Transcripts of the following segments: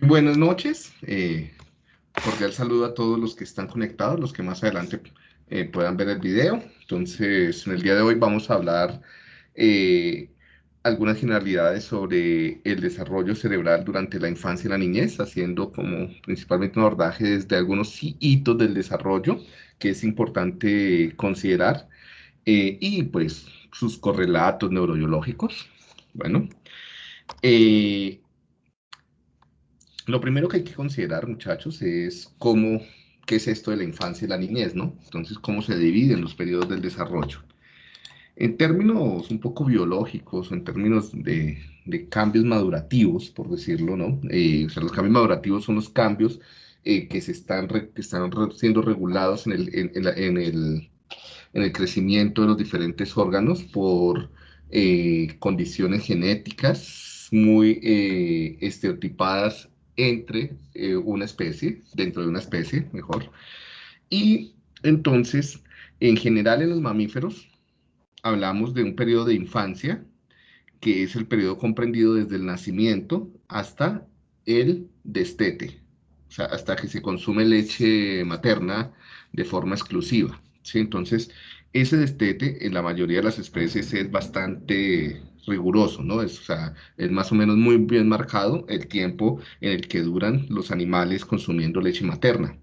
Buenas noches. Eh, cordial saludo a todos los que están conectados, los que más adelante eh, puedan ver el video. Entonces, en el día de hoy vamos a hablar eh, algunas generalidades sobre el desarrollo cerebral durante la infancia y la niñez, haciendo como principalmente un abordaje desde algunos hitos del desarrollo que es importante considerar eh, y pues sus correlatos neurobiológicos. Bueno, eh, lo primero que hay que considerar, muchachos, es cómo, qué es esto de la infancia y la niñez, ¿no? Entonces, cómo se dividen los periodos del desarrollo. En términos un poco biológicos, en términos de, cambios madurativos, por decirlo, ¿no? Eh, o sea, los cambios madurativos son los cambios eh, que, se están, que están siendo regulados en el, en, el, en el crecimiento de los diferentes órganos por eh, condiciones genéticas muy estereotipadas entre una especie, dentro de una especie, mejor. Y entonces, en general en los mamíferos, hablamos de un periodo de infancia, que es el periodo comprendido desde el nacimiento hasta el destete, o sea, hasta que se consume leche materna de forma exclusiva. ¿sí? Entonces, ese destete en la mayoría de las especies es bastante riguroso, ¿no? Es, o sea, es más o menos muy bien marcado el tiempo en el que duran los animales consumiendo leche materna.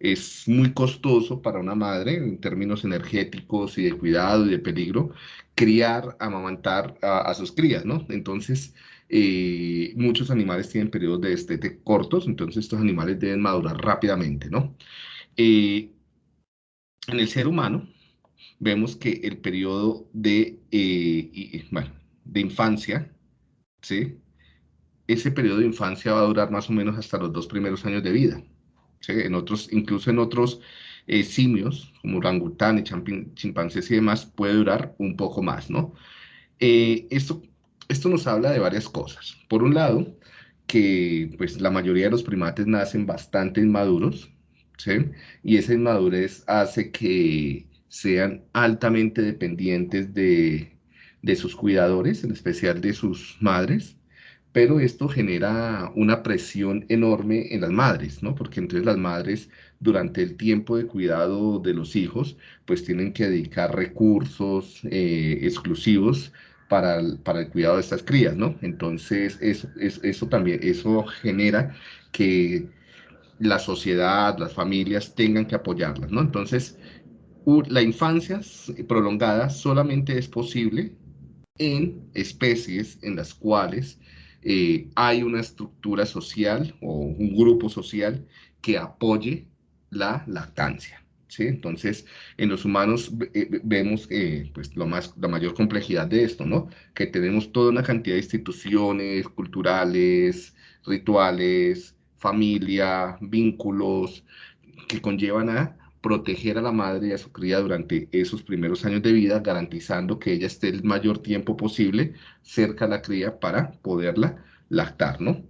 Es muy costoso para una madre en términos energéticos y de cuidado y de peligro criar, amamantar a, sus crías, ¿no? Entonces, eh, muchos animales tienen periodos de destete cortos, entonces estos animales deben madurar rápidamente, ¿no? Eh, en el ser humano, vemos que el periodo de, eh, de infancia, ¿sí? Ese periodo de infancia va a durar más o menos hasta los dos primeros años de vida en otros, incluso en otros eh, simios, como orangután y chimpancés y demás, puede durar un poco más, ¿no? Eh, esto, esto nos habla de varias cosas. Por un lado, que pues la mayoría de los primates nacen bastante inmaduros, ¿sí? Y esa inmadurez hace que sean altamente dependientes de, de sus cuidadores, en especial de sus madres, pero esto genera una presión enorme en las madres, ¿no? Porque entonces las madres durante el tiempo de cuidado de los hijos, pues tienen que dedicar recursos eh, exclusivos para el, para el, cuidado de estas crías, ¿no? Entonces, eso, eso también, eso genera que la sociedad, las familias tengan que apoyarlas, ¿no? Entonces, la infancia prolongada solamente es posible en especies en las cuales eh, hay una estructura social o un grupo social que apoye la lactancia. ¿sí? Entonces, en los humanos eh, vemos eh, pues, lo más, la mayor complejidad de esto, ¿no? Que tenemos toda una cantidad de instituciones culturales, rituales, familia, vínculos, que conllevan a proteger a la madre y a su cría durante esos primeros años de vida, garantizando que ella esté el mayor tiempo posible cerca a la cría para poderla lactar, ¿no?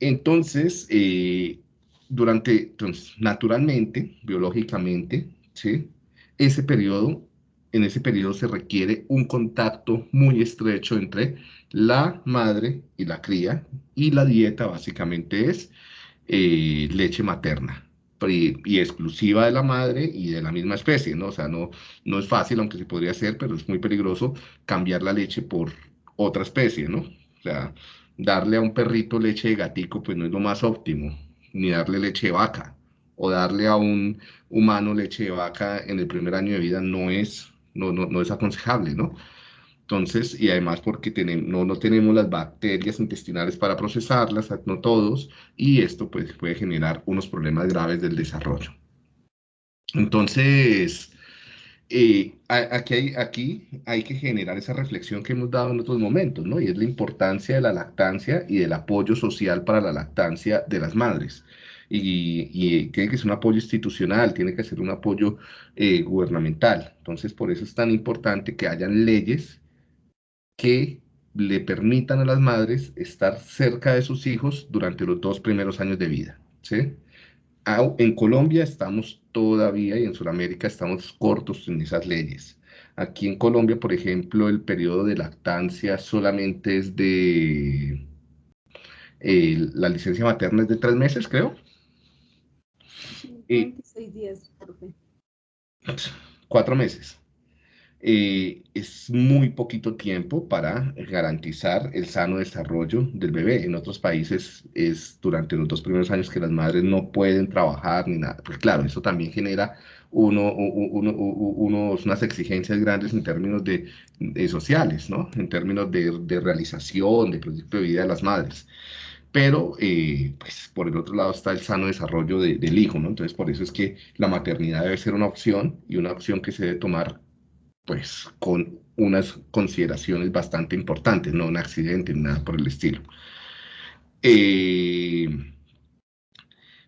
Entonces, eh, durante, entonces, naturalmente, biológicamente, ¿sí? Ese periodo, en ese periodo se requiere un contacto muy estrecho entre la madre y la cría, y la dieta básicamente es eh, leche materna, y, exclusiva de la madre y de la misma especie, ¿no? O sea, no, no es fácil, aunque se podría hacer, pero es muy peligroso cambiar la leche por otra especie, ¿no? O sea, darle a un perrito leche de gatico, pues no es lo más óptimo, ni darle leche de vaca, o darle a un humano leche de vaca en el primer año de vida no es, no, no, no es aconsejable, ¿no? Entonces, y además porque no, no tenemos las bacterias intestinales para procesarlas, no todos, y esto pues, puede generar unos problemas graves del desarrollo. Entonces, eh, aquí, hay, aquí hay que generar esa reflexión que hemos dado en otros momentos, ¿no? Y es la importancia de la lactancia y del apoyo social para la lactancia de las madres. Y, y, tiene que ser un apoyo institucional, tiene que ser un apoyo eh, gubernamental. Entonces, por eso es tan importante que hayan leyes que le permitan a las madres estar cerca de sus hijos durante los dos primeros años de vida. ¿sí? En Colombia estamos todavía y en Sudamérica estamos cortos en esas leyes. Aquí en Colombia, por ejemplo, el periodo de lactancia solamente es de la licencia materna es de tres meses, creo. 26 días, profe. Cuatro meses. Eh, es muy poquito tiempo para garantizar el sano desarrollo del bebé. En otros países es durante los dos primeros años que las madres no pueden trabajar ni nada. Pues claro, eso también genera uno, unas exigencias grandes en términos de, sociales, ¿no? En términos de, realización, de proyecto de vida de las madres pero eh, pues por el otro lado está el sano desarrollo del hijo, ¿no? Entonces por eso es que la maternidad debe ser una opción y una opción que se debe tomar pues con unas consideraciones bastante importantes, no un accidente nada por el estilo. Eh,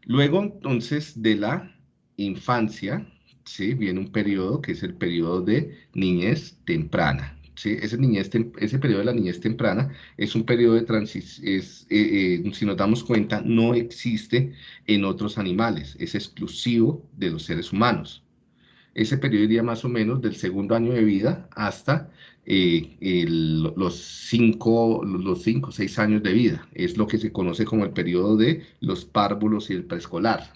luego, entonces, de la infancia, ¿sí? viene un periodo que es el periodo de niñez temprana. ¿sí? Ese, niñez ese periodo de la niñez temprana es un periodo de transición, eh, eh, si nos damos cuenta, no existe en otros animales, es exclusivo de los seres humanos ese periodo iría más o menos del segundo año de vida hasta eh, los cinco, los cinco, seis años de vida. Es lo que se conoce como el periodo de los párvulos y el preescolar.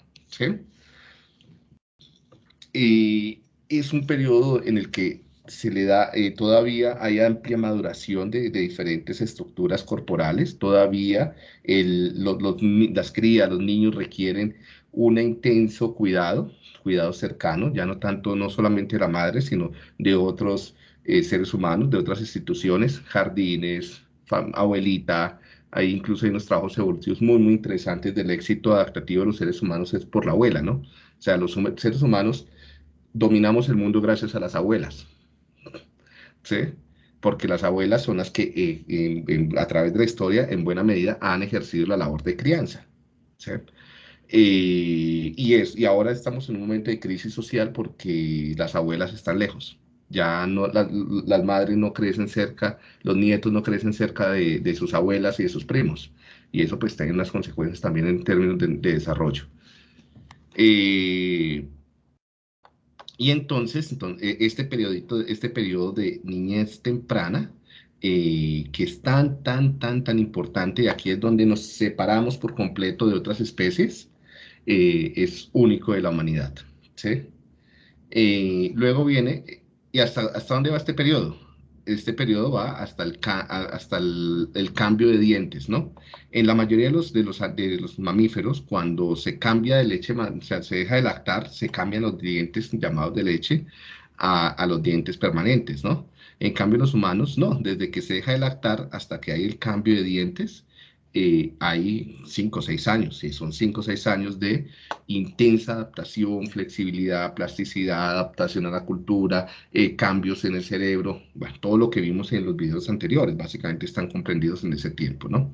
es un periodo en el que se le da, eh, todavía hay amplia maduración de, diferentes estructuras corporales, todavía las crías, los niños requieren un intenso cuidado, cuidado cercano, ya no tanto, no solamente de la madre, sino de otros eh, seres humanos, de otras instituciones, jardines, abuelita, hay incluso hay unos trabajos evolutivos muy, muy interesantes del éxito adaptativo de los seres humanos es por la abuela, ¿no? O sea, los seres humanos dominamos el mundo gracias a las abuelas, ¿sí? Porque las abuelas son las que eh, a través de la historia, en buena medida, han ejercido la labor de crianza, ¿sí? Eh, y, es, y ahora estamos en un momento de crisis social porque las abuelas están lejos. Ya no, las madres no crecen cerca, los nietos no crecen cerca de, sus abuelas y de sus primos. Y eso pues tiene unas consecuencias también en términos de, desarrollo. Eh, y entonces, entonces, este, periodito, este periodo de niñez temprana, eh, que es tan, tan, tan, tan importante, y aquí es donde nos separamos por completo de otras especies, eh, es único de la humanidad. ¿sí? Eh, luego viene, ¿y hasta, hasta dónde va este periodo? Este periodo va hasta el, hasta el, cambio de dientes, ¿no? En la mayoría de los, de los, de los mamíferos, cuando se cambia de leche, se deja de lactar, se cambian los dientes llamados de leche a, a los dientes permanentes, ¿no? En cambio, los humanos, no, desde que se deja de lactar hasta que hay el cambio de dientes, eh, hay cinco o seis años, y son cinco o seis años de intensa adaptación, flexibilidad, plasticidad, adaptación a la cultura, eh, cambios en el cerebro, bueno, todo lo que vimos en los videos anteriores, básicamente están comprendidos en ese tiempo, ¿no?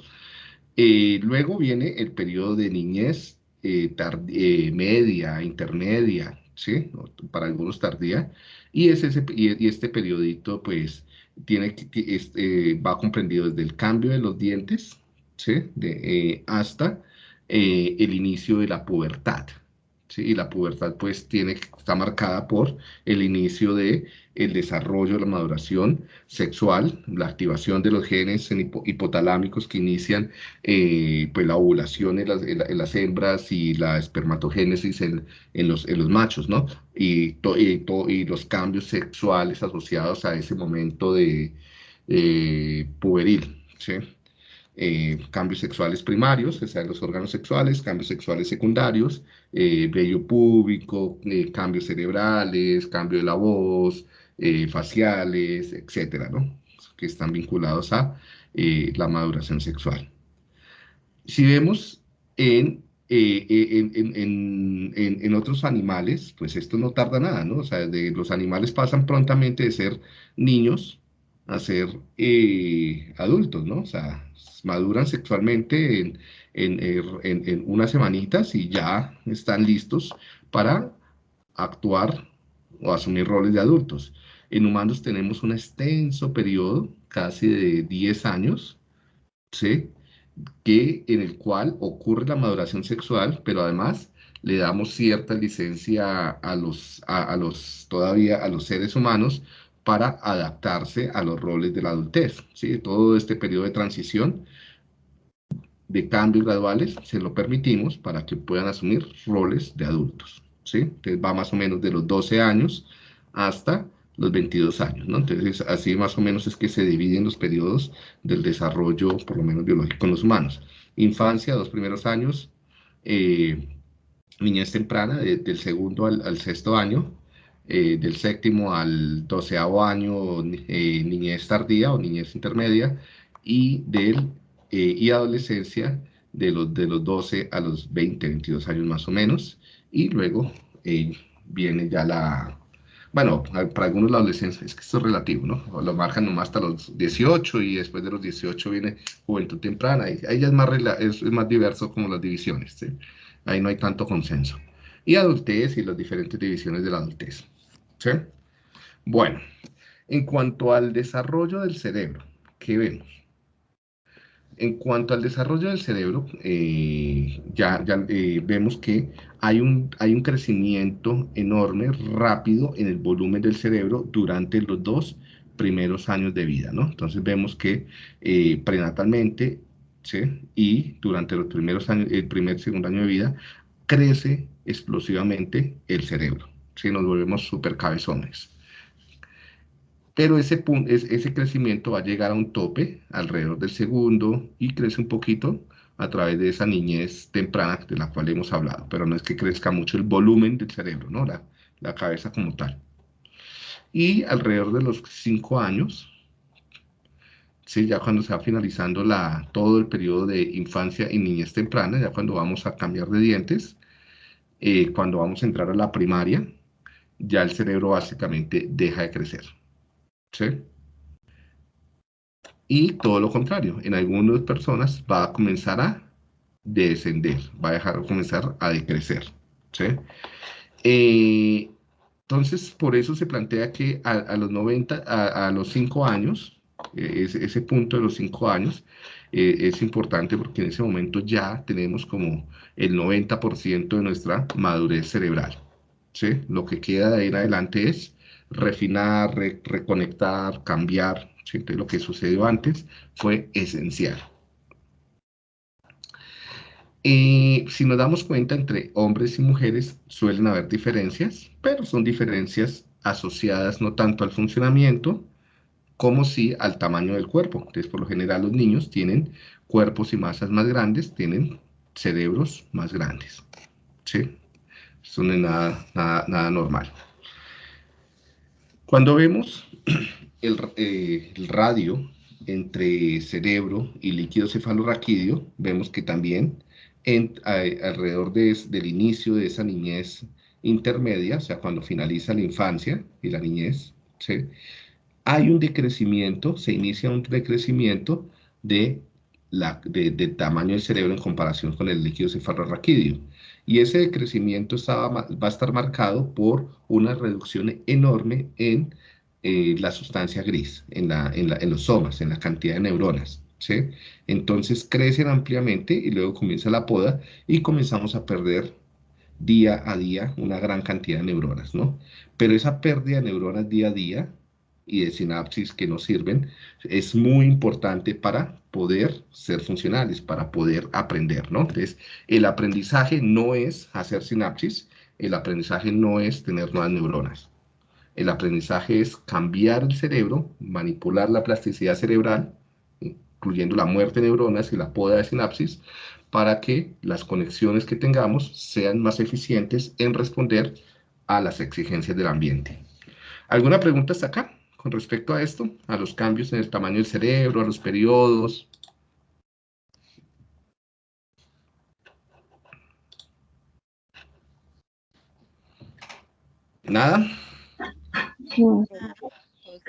Eh, luego viene el periodo de niñez media, intermedia, ¿sí? Para algunos tardía, y, es ese, y, este periodito, pues, tiene, este, va comprendido desde el cambio de los dientes, de, eh, hasta eh, el inicio de la pubertad. ¿sí? Y la pubertad pues tiene, está marcada por el inicio de el desarrollo, la maduración sexual, la activación de los genes hipotalámicos que inician eh, pues la ovulación en las, hembras y la espermatogénesis en, los, en los machos, ¿no? Y, y, los cambios sexuales asociados a ese momento de puberil, ¿sí? Eh, cambios sexuales primarios, o sea, los órganos sexuales, cambios sexuales secundarios, eh, vello púbico, eh, cambios cerebrales, cambio de la voz, faciales, etcétera, ¿no? Que están vinculados a la maduración sexual. Si vemos en en, en, otros animales, pues esto no tarda nada, ¿no? O sea, de, los animales pasan prontamente de ser niños a ser adultos, ¿no? O sea, maduran sexualmente en, en, unas semanitas y ya están listos para actuar o asumir roles de adultos. En humanos tenemos un extenso periodo, casi de 10 años, ¿sí? que, en el cual ocurre la maduración sexual, pero además le damos cierta licencia a los, a los todavía a los seres humanos para adaptarse a los roles de la adultez. ¿sí? Todo este periodo de transición de cambios graduales se lo permitimos para que puedan asumir roles de adultos, ¿sí? Entonces va más o menos de los 12 años hasta los 22 años, ¿no? Entonces, así más o menos es que se dividen los periodos del desarrollo, por lo menos biológico en los humanos. Infancia, dos primeros años, eh, niñez temprana, del segundo al, sexto año, eh, del séptimo al doceavo año, eh, niñez tardía o niñez intermedia, y del y adolescencia de los, de los 12 a los 20, 22 años más o menos, y luego viene ya la, bueno, para algunos la adolescencia, es que esto es relativo, ¿no? Lo marcan nomás hasta los 18 y después de los 18 viene juventud temprana. Y ahí ya es más, es, más diverso como las divisiones, ¿sí? Ahí no hay tanto consenso. Y adultez y las diferentes divisiones de la adultez, Bueno, en cuanto al desarrollo del cerebro, ¿qué vemos? En cuanto al desarrollo del cerebro, eh, ya, eh, vemos que hay un, hay un crecimiento enorme, rápido en el volumen del cerebro durante los dos primeros años de vida, ¿no? Entonces vemos que eh, prenatalmente, ¿sí? Y durante los primeros años, el primer, segundo año de vida, crece explosivamente el cerebro, ¿sí? Nos volvemos súper cabezones pero ese, ese crecimiento va a llegar a un tope alrededor del segundo y crece un poquito a través de esa niñez temprana de la cual hemos hablado, pero no es que crezca mucho el volumen del cerebro, ¿no? La, la cabeza como tal. Y alrededor de los cinco años, ¿sí? ya cuando se va finalizando la, todo el periodo de infancia y niñez temprana, ya cuando vamos a cambiar de dientes, eh, cuando vamos a entrar a la primaria, ya el cerebro básicamente deja de crecer. Y todo lo contrario, en algunas personas va a comenzar a descender, va a dejar de comenzar a decrecer. Eh, entonces, por eso se plantea que a, los 90, a, los 5 años, eh, ese, punto de los 5 años, eh, es importante porque en ese momento ya tenemos como el 90% de nuestra madurez cerebral. Lo que queda de ahí en adelante es refinar, reconectar, cambiar. lo que sucedió antes fue esencial. Si nos damos cuenta, entre hombres y mujeres suelen haber diferencias, pero son diferencias asociadas no tanto al funcionamiento, como sí al tamaño del cuerpo. Entonces, por lo general, los niños tienen cuerpos y masas más grandes, tienen cerebros más grandes. ¿sí? Eso no es nada, nada, nada normal. Cuando vemos eh, el, radio entre cerebro y líquido cefalorraquídeo, vemos que también alrededor del inicio de esa niñez intermedia, o sea, cuando finaliza la infancia y la niñez, hay un decrecimiento, se inicia un decrecimiento de la, del tamaño del cerebro en comparación con el líquido cefalorraquídeo. Y ese decrecimiento va a estar marcado por una reducción enorme en eh, la sustancia gris, en, los somas, en la cantidad de neuronas. Entonces crecen ampliamente y luego comienza la poda y comenzamos a perder día a día una gran cantidad de neuronas, ¿no? Pero esa pérdida de neuronas día a día y de sinapsis que nos sirven es muy importante para poder ser funcionales, para poder aprender, ¿no? Entonces, el aprendizaje no es hacer sinapsis, el aprendizaje no es tener nuevas neuronas. El aprendizaje es cambiar el cerebro, manipular la plasticidad cerebral, incluyendo la muerte de neuronas y la poda de sinapsis, para que las conexiones que tengamos sean más eficientes en responder a las exigencias del ambiente. ¿Alguna pregunta hasta acá? Con respecto a esto, a los cambios en el tamaño del cerebro, a los periodos. ¿Nada?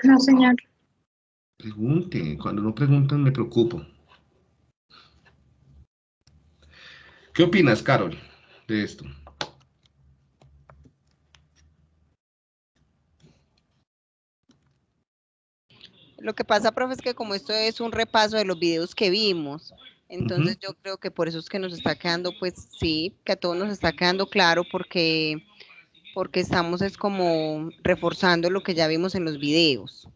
No, señor. Pregunte, cuando no preguntan me preocupo. ¿Qué opinas, Carol, de esto? Lo que pasa, profe, es que como esto es un repaso de los videos que vimos, entonces yo creo que por eso es que nos está quedando, pues sí, que a todos nos está quedando claro porque, porque estamos es como reforzando lo que ya vimos en los videos,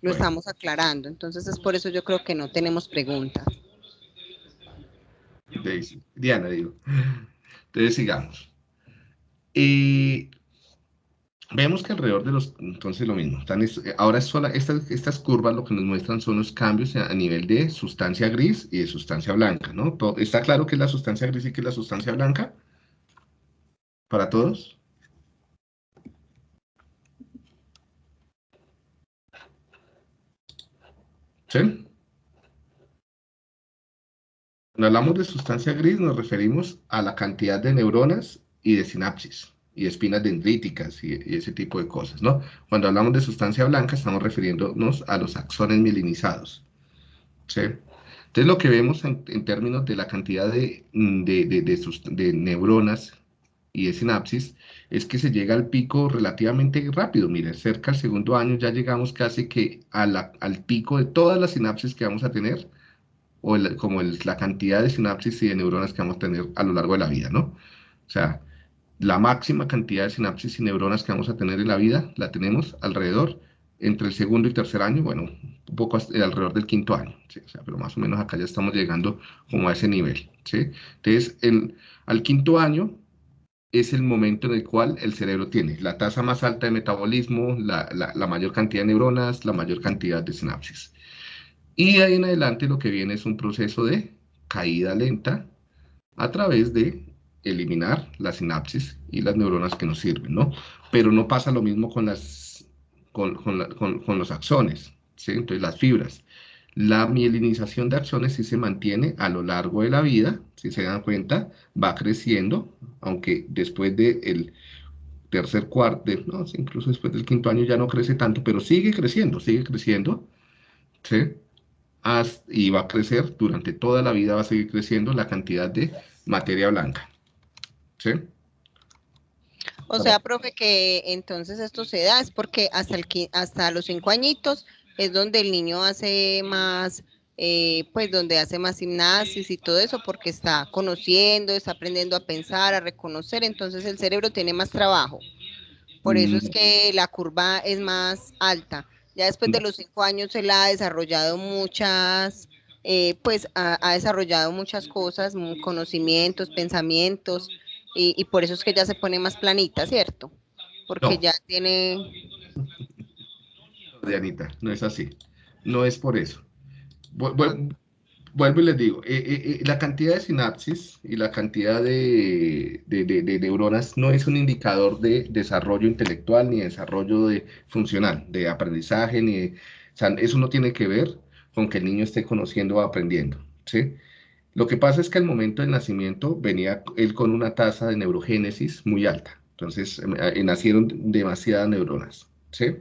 lo estamos aclarando, entonces es por eso yo creo que no tenemos preguntas. Diana, digo. Entonces sigamos. Y vemos que alrededor de los, entonces lo mismo, ahora es sola, estas, estas curvas lo que nos muestran son los cambios a, nivel de sustancia gris y de sustancia blanca, ¿no? ¿Está claro qué es la sustancia gris y qué es la sustancia blanca? ¿Para todos? ¿Sí? Cuando hablamos de sustancia gris nos referimos a la cantidad de neuronas y de sinapsis y espinas dendríticas y, ese tipo de cosas, ¿no? Cuando hablamos de sustancia blanca estamos refiriéndonos a los axones mielinizados, ¿sí? Entonces lo que vemos en, términos de la cantidad de, de, neuronas y de sinapsis es que se llega al pico relativamente rápido. Mire, cerca del segundo año ya llegamos casi que al pico de todas las sinapsis que vamos a tener o como la cantidad de sinapsis y de neuronas que vamos a tener a lo largo de la vida, ¿no? O sea, la máxima cantidad de sinapsis y neuronas que vamos a tener en la vida la tenemos alrededor entre el segundo y tercer año, bueno, un poco alrededor del quinto año, pero más o menos acá ya estamos llegando como a ese nivel, ¿sí? Entonces, el, al quinto año es el momento en el cual el cerebro tiene la tasa más alta de metabolismo, la, la, la mayor cantidad de neuronas, la mayor cantidad de sinapsis. Y de ahí en adelante lo que viene es un proceso de caída lenta a través de eliminar la sinapsis y las neuronas que nos sirven, ¿no? Pero no pasa lo mismo con, las, con, con, los axones, ¿sí? Entonces las fibras. La mielinización de axones sí se mantiene a lo largo de la vida, si se dan cuenta, va creciendo, aunque después del tercer cuarto, no, incluso después del quinto año ya no crece tanto, pero sigue creciendo, sigue creciendo, ¿sí? y va a crecer durante toda la vida, va a seguir creciendo la cantidad de materia blanca. ¿Sí? O sea, profe, que entonces esto se da es porque hasta, el, hasta los cinco añitos es donde el niño hace más, eh, pues donde hace más gimnasis y todo eso, porque está conociendo, está aprendiendo a pensar, a reconocer, entonces el cerebro tiene más trabajo. Por eso es mm. que la curva es más alta. Ya después de los cinco años él ha desarrollado muchas, eh, pues ha, desarrollado muchas cosas, conocimientos, pensamientos, y, por eso es que ya se pone más planita, ¿cierto? Porque ya tiene... Dianita, no es así. No es por eso vuelvo y les digo, eh, eh, eh, la cantidad de sinapsis y la cantidad de, neuronas no es un indicador de desarrollo intelectual ni desarrollo de, funcional, de aprendizaje, ni eso no tiene que ver con que el niño esté conociendo o aprendiendo, ¿sí? Lo que pasa es que al momento del nacimiento venía él con una tasa de neurogénesis muy alta, entonces nacieron demasiadas neuronas, ¿sí?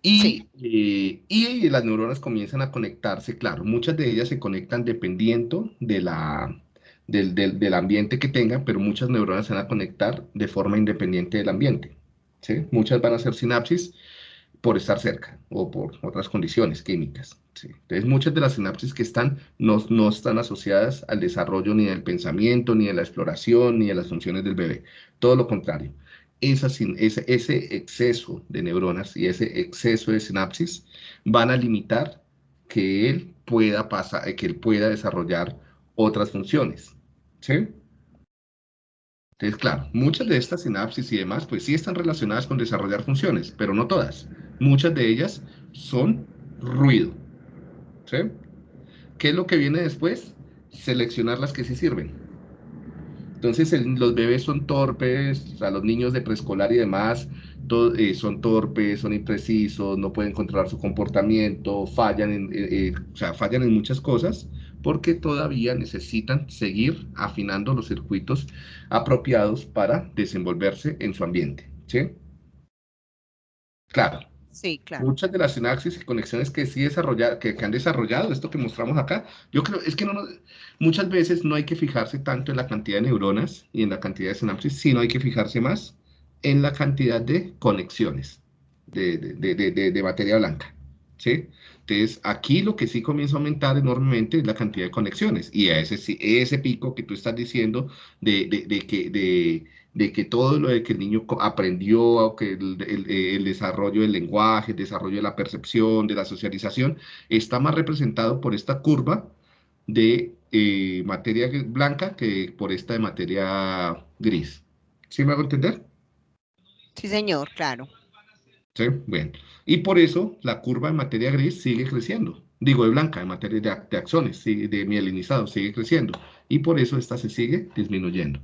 Y, eh, y, las neuronas comienzan a conectarse, claro, muchas de ellas se conectan dependiendo de la, del, del, ambiente que tengan, pero muchas neuronas se van a conectar de forma independiente del ambiente. ¿sí? Muchas van a hacer sinapsis por estar cerca o por otras condiciones químicas. Entonces, muchas de las sinapsis que están no, no están asociadas al desarrollo ni del pensamiento, ni de la exploración, ni de las funciones del bebé. Todo lo contrario ese, ese exceso de neuronas y ese exceso de sinapsis van a limitar que él pueda pasar, que él pueda desarrollar otras funciones. ¿Sí? Entonces, claro, muchas de estas sinapsis y demás, pues sí están relacionadas con desarrollar funciones, pero no todas. Muchas de ellas son ruido. ¿Qué es lo que viene después? Seleccionar las que sí sirven. Entonces los bebés son torpes, o sea, los niños de preescolar y demás eh, son torpes, son imprecisos, no pueden controlar su comportamiento, fallan en, eh, eh, fallan en muchas cosas porque todavía necesitan seguir afinando los circuitos apropiados para desenvolverse en su ambiente. Claro, Sí, claro. Muchas de las sinapsis y conexiones que sí desarrollar, que, han desarrollado, esto que mostramos acá, yo creo, es que no muchas veces no hay que fijarse tanto en la cantidad de neuronas y en la cantidad de sinapsis, sino hay que fijarse más en la cantidad de conexiones de, de, de materia blanca, ¿sí? Entonces, aquí lo que sí comienza a aumentar enormemente es la cantidad de conexiones, y a ese, ese pico que tú estás diciendo de, que... de de que todo lo de que el niño aprendió, que el, desarrollo del lenguaje, el desarrollo de la percepción, de la socialización, está más representado por esta curva de eh, materia blanca que por esta de materia gris. ¿Sí me hago entender? Sí, señor, claro. Sí, bien. Y por eso la curva de materia gris sigue creciendo. Digo, de blanca, de materia de, de axones, de mielinizado, sigue creciendo. Y por eso esta se sigue disminuyendo.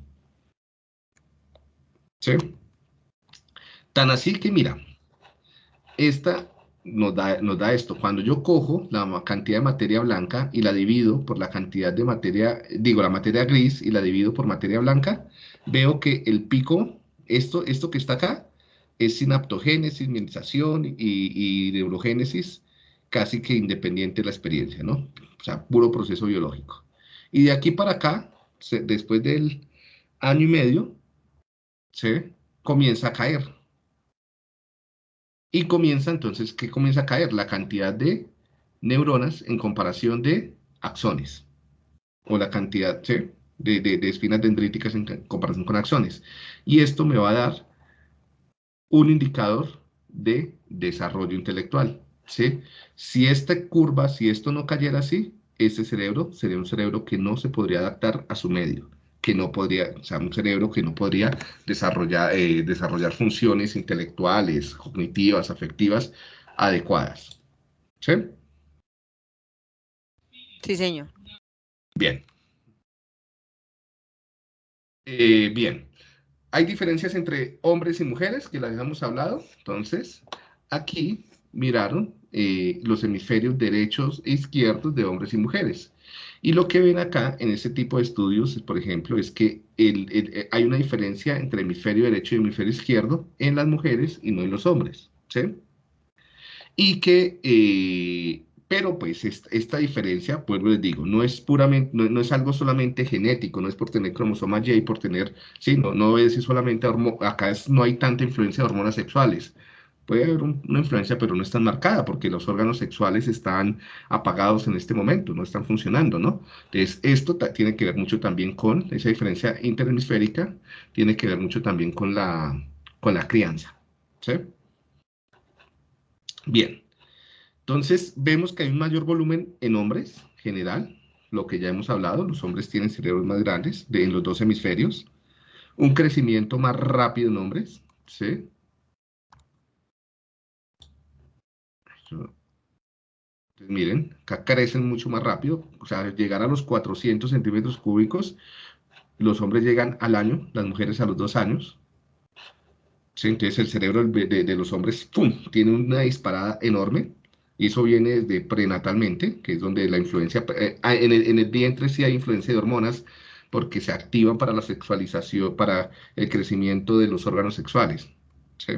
¿Sí? Tan así que, mira, esta nos da, nos da esto. Cuando yo cojo la cantidad de materia blanca y la divido por la cantidad de materia, digo, la materia gris y la divido por materia blanca, veo que el pico, esto, esto que está acá, es sinaptogénesis, mielización y, neurogénesis, casi que independiente de la experiencia, ¿no? O sea, puro proceso biológico. Y de aquí para acá, después del año y medio, se comienza a caer. Y comienza entonces, ¿qué comienza a caer? La cantidad de neuronas en comparación de axones. O la cantidad de, de, espinas dendríticas en comparación con axones. Y esto me va a dar un indicador de desarrollo intelectual. ¿sí? Si esta curva, si esto no cayera así, ese cerebro sería un cerebro que no se podría adaptar a su medio que no podría, o sea, un cerebro que no podría desarrollar, eh, desarrollar funciones intelectuales, cognitivas, afectivas adecuadas. ¿Sí? Sí, señor. Bien. Eh, bien. Hay diferencias entre hombres y mujeres, que las hemos hablado. Entonces, aquí miraron eh, los hemisferios derechos e izquierdos de hombres y mujeres. Y lo que ven acá en este tipo de estudios, por ejemplo, es que eh, hay una diferencia entre hemisferio derecho y hemisferio izquierdo en las mujeres y no en los hombres. ¿sí? Y que, eh, pero pues esta, diferencia, pues les digo, no es puramente, no, es algo solamente genético, no es por tener cromosoma Y, por tener, sí, no, no es solamente, acá no hay tanta influencia de hormonas sexuales puede haber una influencia, pero no es tan marcada porque los órganos sexuales están apagados en este momento, no están funcionando, ¿no? Entonces, esto tiene que ver mucho también con esa diferencia interhemisférica, tiene que ver mucho también con la, con la crianza, ¿sí? Bien, entonces vemos que hay un mayor volumen en hombres, general, lo que ya hemos hablado, los hombres tienen cerebros más grandes de, en los dos hemisferios, un crecimiento más rápido en hombres, ¿sí? miren, acá crecen mucho más rápido, o sea, llegar a los 400 centímetros cúbicos, los hombres llegan al año, las mujeres a los dos años. entonces el cerebro de, los hombres, tiene una disparada enorme, y eso viene desde prenatalmente, que es donde la influencia, eh, ah, en, el, en, vientre sí hay influencia de hormonas, porque se activan para la sexualización, para el crecimiento de los órganos sexuales. ¿sí?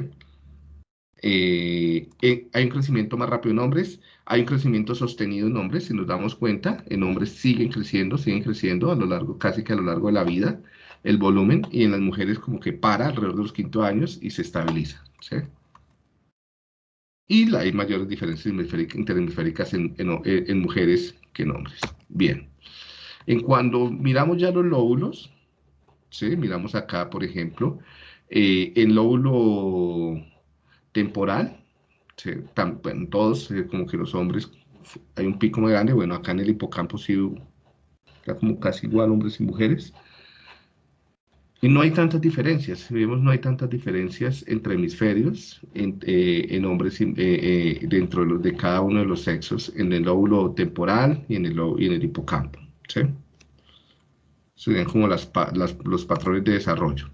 Eh, eh, hay un crecimiento más rápido en hombres, hay un crecimiento sostenido en hombres, si nos damos cuenta, en hombres siguen creciendo, siguen creciendo a lo largo, casi que a lo largo de la vida, el volumen, y en las mujeres como que para alrededor de los quinto años y se estabiliza. Y hay mayores diferencias interhemisféricas en, en, mujeres que en hombres. Bien. En cuando miramos ya los lóbulos, ¿sí? Miramos acá, por ejemplo, eh, el lóbulo temporal, en todos, eh, como que los hombres, hay un pico muy grande, bueno, acá en el hipocampo sí, está como casi igual hombres y mujeres, y no hay tantas diferencias, si vemos no hay tantas diferencias entre hemisferios, en, eh, hombres eh, dentro de, los, de, cada uno de los sexos, en el lóbulo temporal y en el, y en el hipocampo, ¿sí? Serían como las, los patrones de desarrollo.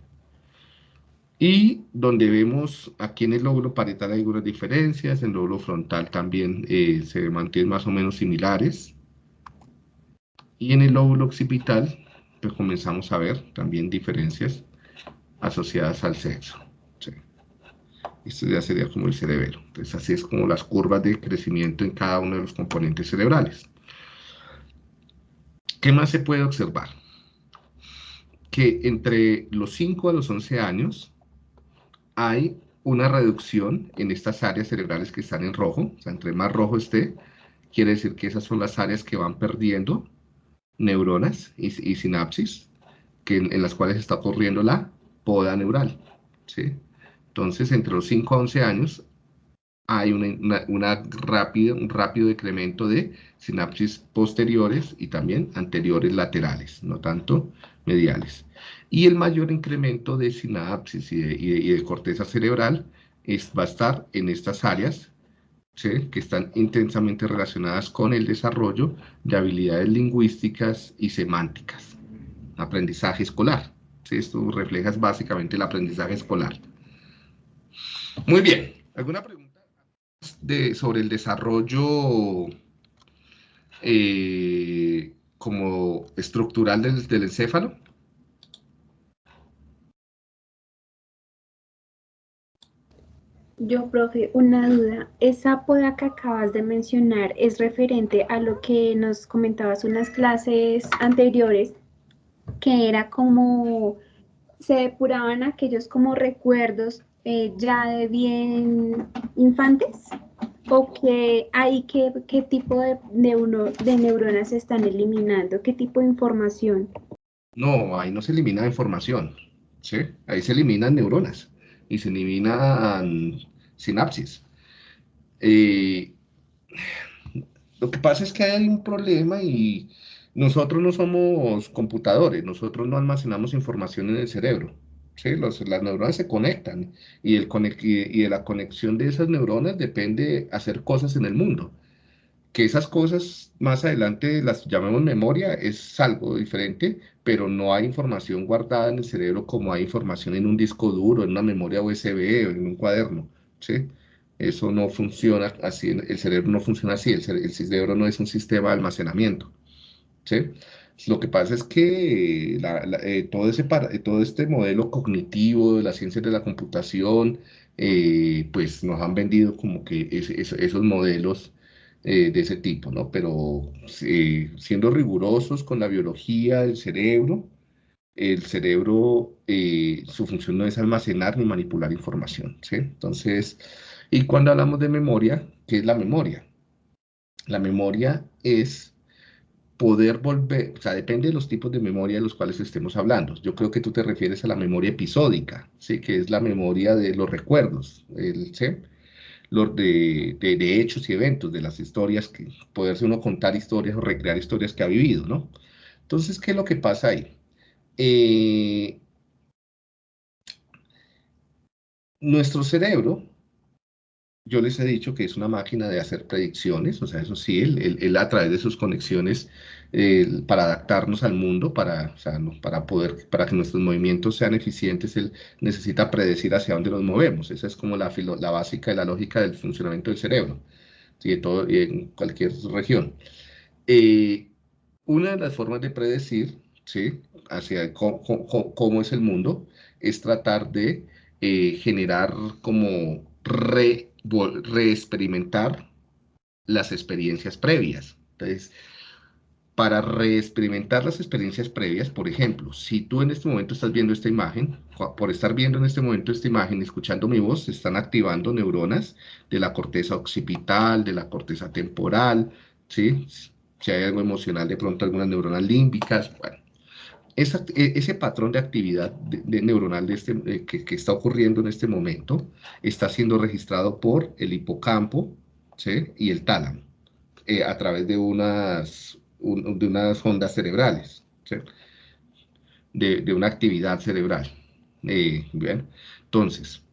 Y donde vemos aquí en el lóbulo parietal hay algunas diferencias, en el lóbulo frontal también eh, se mantienen más o menos similares. Y en el lóbulo occipital, comenzamos a ver también diferencias asociadas al sexo. Esto ya sería como el cerebelo. Entonces así es como las curvas de crecimiento en cada uno de los componentes cerebrales. ¿Qué más se puede observar? Que entre los 5 a los 11 años, hay una reducción en estas áreas cerebrales que están en rojo, entre más rojo esté, quiere decir que esas son las áreas que van perdiendo neuronas y, sinapsis, que en, las cuales está ocurriendo la poda neural, ¿sí? Entonces, entre los 5 a 11 años, hay un rápido decremento de sinapsis posteriores y también anteriores laterales, no tanto mediales. Y el mayor incremento de sinapsis y de, corteza cerebral es, va a estar en estas áreas que están intensamente relacionadas con el desarrollo de habilidades lingüísticas y semánticas. Aprendizaje escolar. Esto refleja básicamente el aprendizaje escolar. Muy bien. ¿Alguna pregunta sobre el desarrollo eh, como estructural del encéfalo? Yo, profe, una duda. Esa poda que acabas de mencionar es referente a lo que nos comentabas unas clases anteriores, que era como se depuraban aquellos como recuerdos eh, ya de bien infantes o que hay qué, qué tipo de, de neuronas se están eliminando, qué tipo de información. No, ahí no se elimina información, ¿sí? Ahí se eliminan neuronas y se eliminan sinapsis. Lo que pasa es que hay un problema y nosotros no somos computadores, nosotros no almacenamos información en el cerebro. ¿sí? las neuronas se conectan y, y de la conexión de esas neuronas depende hacer cosas en el mundo. Que esas cosas más adelante las llamemos memoria es algo diferente, pero no hay información guardada en el cerebro como hay información en un disco duro, en una memoria USB o en un cuaderno. ¿Sí? Eso no funciona así, el cerebro no funciona así, el, cerebro no es un sistema de almacenamiento. ¿sí? Lo que pasa es que eh, todo, ese todo este modelo cognitivo de las ciencias de la computación, eh, pues nos han vendido como que esos modelos eh, de ese tipo, ¿no? Pero siendo rigurosos con la biología del cerebro, el cerebro, eh, su función no es almacenar ni manipular información. Entonces, y cuando hablamos de memoria, ¿qué es la memoria? La memoria es poder volver, o sea, depende de los tipos de memoria de los cuales estemos hablando. Yo creo que tú te refieres a la memoria episódica, ¿sí? Que es la memoria de los recuerdos, el. Los de, de, hechos y eventos, de las historias, que poderse uno contar historias o recrear historias que ha vivido, ¿no? Entonces, ¿qué es lo que pasa ahí? Eh, nuestro cerebro, yo les he dicho que es una máquina de hacer predicciones, o sea, eso sí, él, a través de sus conexiones para adaptarnos al mundo, para, para poder, para que nuestros movimientos sean eficientes, él necesita predecir hacia dónde nos movemos. Esa es como la, la básica y la lógica del funcionamiento del cerebro, ¿sí? todo, en cualquier región. Eh, una de las formas de predecir ¿sí? Hacia cómo, es el mundo, es tratar de eh, generar como reexperimentar las experiencias previas. Entonces, para reexperimentar las experiencias previas, por ejemplo, si tú en este momento estás viendo esta imagen, por estar viendo en este momento esta imagen, escuchando mi voz, se están activando neuronas de la corteza occipital, de la corteza temporal, ¿sí? Si hay algo emocional, de pronto algunas neuronas límbicas, bueno, e, ese patrón de actividad neuronal este, eh, que, está ocurriendo en este momento está siendo registrado por el hipocampo y el tálamo eh, a través de unas, de unas ondas cerebrales, de, una actividad cerebral. Eh, bien, entonces,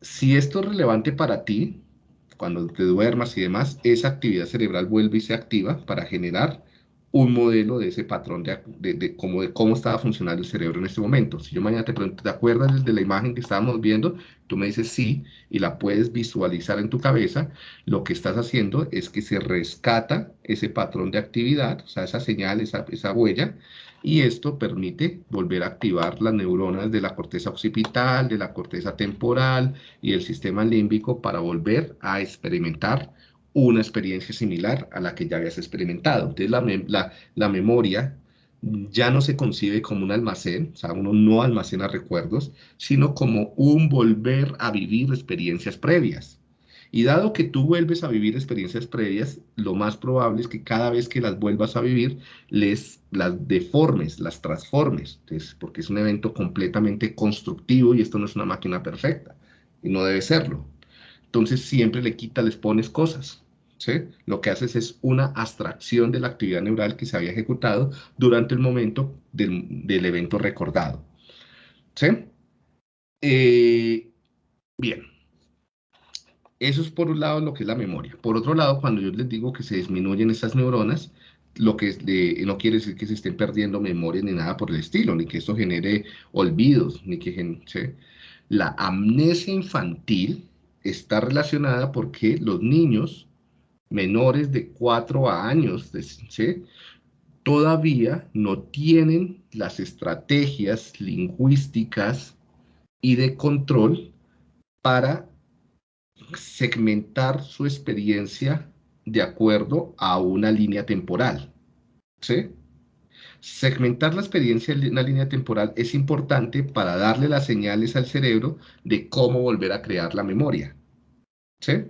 si esto es relevante para ti, cuando te duermas y demás, esa actividad cerebral vuelve y se activa para generar un modelo de ese patrón de, de, cómo, de cómo estaba funcionando el cerebro en este momento. Si yo mañana te pregunto, ¿te acuerdas de la imagen que estábamos viendo? Tú me dices sí y la puedes visualizar en tu cabeza. Lo que estás haciendo es que se rescata ese patrón de actividad, o sea, esa señal, esa, esa huella, y esto permite volver a activar las neuronas de la corteza occipital, de la corteza temporal y el sistema límbico para volver a experimentar una experiencia similar a la que ya habías experimentado. Entonces la, la, memoria ya no se concibe como un almacén, o sea, uno no almacena recuerdos, sino como un volver a vivir experiencias previas. Y dado que tú vuelves a vivir experiencias previas, lo más probable es que cada vez que las vuelvas a vivir, les, las deformes, las transformes, Entonces, porque es un evento completamente constructivo y esto no es una máquina perfecta, y no debe serlo. Entonces siempre le quitas, les pones cosas. ¿sí? Lo que haces es una abstracción de la actividad neural que se había ejecutado durante el momento del, evento recordado. ¿sí? Eh, bien. Eso es por un lado lo que es la memoria. Por otro lado, cuando yo les digo que se disminuyen esas neuronas, lo que no quiere decir que se estén perdiendo memoria ni nada por el estilo, ni que esto genere olvidos, ni que la amnesia infantil está relacionada porque los niños menores de 4 años todavía no tienen las estrategias lingüísticas y de control para segmentar su experiencia de acuerdo a una línea temporal. ¿sí? Segmentar la experiencia en una línea temporal es importante para darle las señales al cerebro de cómo volver a crear la memoria. ¿sí?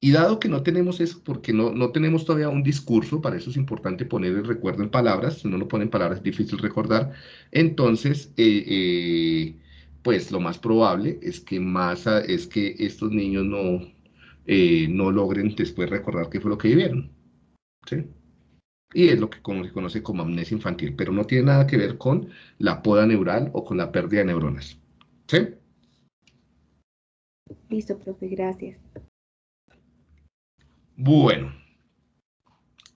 Y dado que no tenemos eso, porque no, no tenemos todavía un discurso, para eso es importante poner el recuerdo en palabras, si no lo ponen palabras es difícil recordar, entonces, eh, eh, pues lo más probable es que, más es que estos niños no, eh, no logren después recordar qué fue lo que vivieron. ¿sí? Y es lo que se conoce como amnesia infantil, pero no tiene nada que ver con la poda neural o con la pérdida de neuronas. ¿Sí? Listo, profe, gracias. Bueno.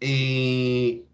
Eh,